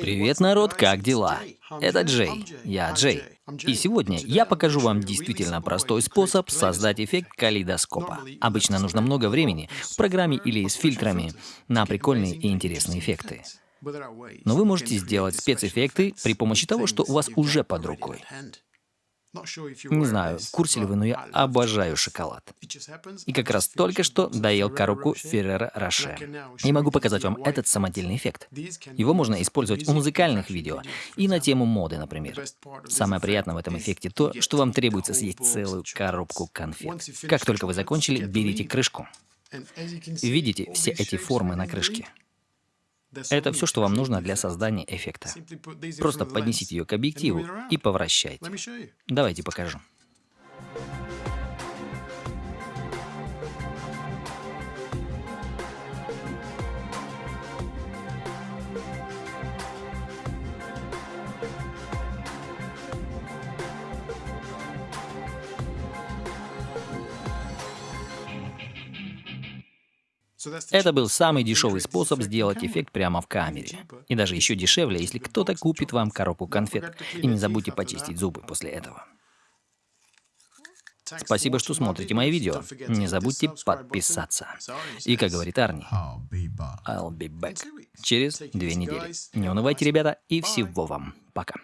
Привет, народ, как дела? Это Джей, я Джей. И сегодня я покажу вам действительно простой способ создать эффект калейдоскопа. Обычно нужно много времени в программе или с фильтрами на прикольные и интересные эффекты. Но вы можете сделать спецэффекты при помощи того, что у вас уже под рукой. Не знаю, в курсе ли вы, но я обожаю шоколад. И как раз только что доел коробку Феррера Роше. И могу показать вам этот самодельный эффект. Его можно использовать в музыкальных видео и на тему моды, например. Самое приятное в этом эффекте то, что вам требуется съесть целую коробку конфет. Как только вы закончили, берите крышку. Видите все эти формы на крышке? Это все, что вам нужно для создания эффекта. Просто поднесите ее к объективу и повращайте. Давайте покажу. Это был самый дешевый способ сделать эффект прямо в камере. И даже еще дешевле, если кто-то купит вам коробку конфет. И не забудьте почистить зубы после этого. Спасибо, что смотрите мои видео. Не забудьте подписаться. И как говорит Арни, I'll be back. Через две недели. Не унывайте, ребята, и всего вам. Пока.